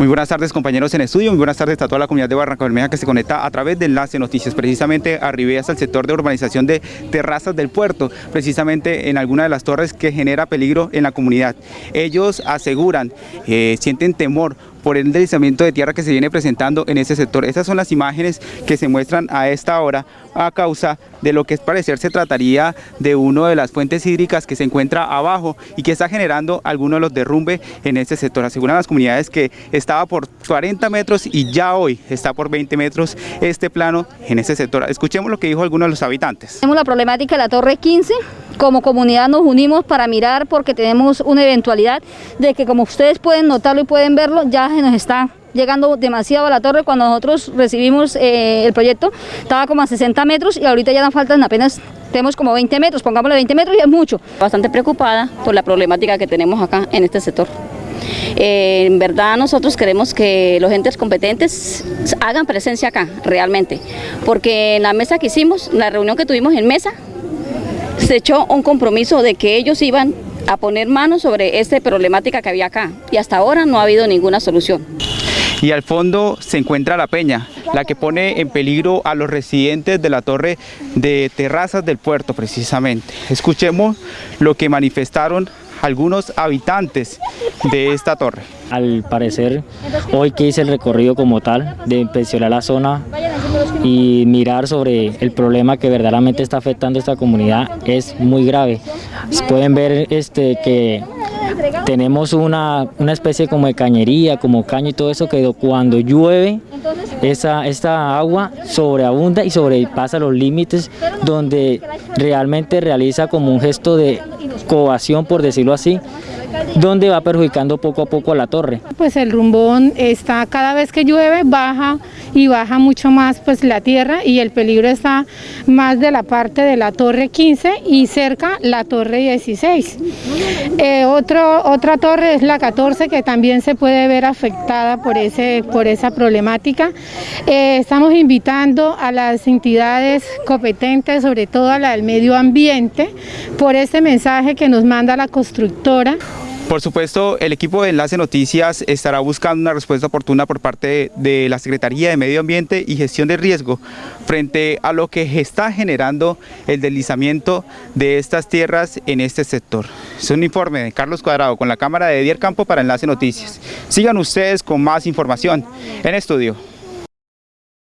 Muy buenas tardes compañeros en estudio, muy buenas tardes a toda la comunidad de Barranca Bermeja que se conecta a través de Enlace Noticias. Precisamente arribé hasta el sector de urbanización de Terrazas del Puerto, precisamente en alguna de las torres que genera peligro en la comunidad. Ellos aseguran, eh, sienten temor por el deslizamiento de tierra que se viene presentando en ese sector. Estas son las imágenes que se muestran a esta hora a causa de lo que es parecer se trataría de una de las fuentes hídricas que se encuentra abajo y que está generando algunos de los derrumbes en este sector. Aseguran las comunidades que estaba por 40 metros y ya hoy está por 20 metros este plano en ese sector. Escuchemos lo que dijo algunos de los habitantes. Tenemos la problemática de la Torre 15, como comunidad nos unimos para mirar porque tenemos una eventualidad de que como ustedes pueden notarlo y pueden verlo, ya se nos está llegando demasiado a la torre. Cuando nosotros recibimos eh, el proyecto estaba como a 60 metros y ahorita ya nos faltan apenas, tenemos como 20 metros, pongámosle 20 metros y es mucho. Bastante preocupada por la problemática que tenemos acá en este sector. Eh, en verdad nosotros queremos que los entes competentes hagan presencia acá, realmente, porque en la mesa que hicimos, la reunión que tuvimos en mesa, se echó un compromiso de que ellos iban a poner manos sobre esta problemática que había acá y hasta ahora no ha habido ninguna solución. Y al fondo se encuentra la peña, la que pone en peligro a los residentes de la torre de terrazas del puerto precisamente. Escuchemos lo que manifestaron algunos habitantes de esta torre. Al parecer, hoy que hice el recorrido como tal, de inspeccionar la zona y mirar sobre el problema que verdaderamente está afectando a esta comunidad, es muy grave. Pueden ver este, que tenemos una, una, especie como de cañería, como caño y todo eso, que cuando llueve, esa, esta agua sobreabunda y sobrepasa los límites donde realmente realiza como un gesto de covación, por decirlo así, donde va perjudicando poco a poco a la torre. Pues el rumbón está cada vez que llueve baja y baja mucho más pues la tierra y el peligro está más de la parte de la torre 15 y cerca la torre 16. Eh, otro, otra torre es la 14 que también se puede ver afectada por, ese, por esa problemática. Eh, estamos invitando a las entidades competentes, sobre todo a la del medio ambiente, por este mensaje nos manda la constructora. Por supuesto, el equipo de Enlace Noticias estará buscando una respuesta oportuna por parte de la Secretaría de Medio Ambiente y Gestión de Riesgo frente a lo que está generando el deslizamiento de estas tierras en este sector. Es un informe de Carlos Cuadrado con la cámara de Edier Campo para Enlace Noticias. Sigan ustedes con más información en estudio.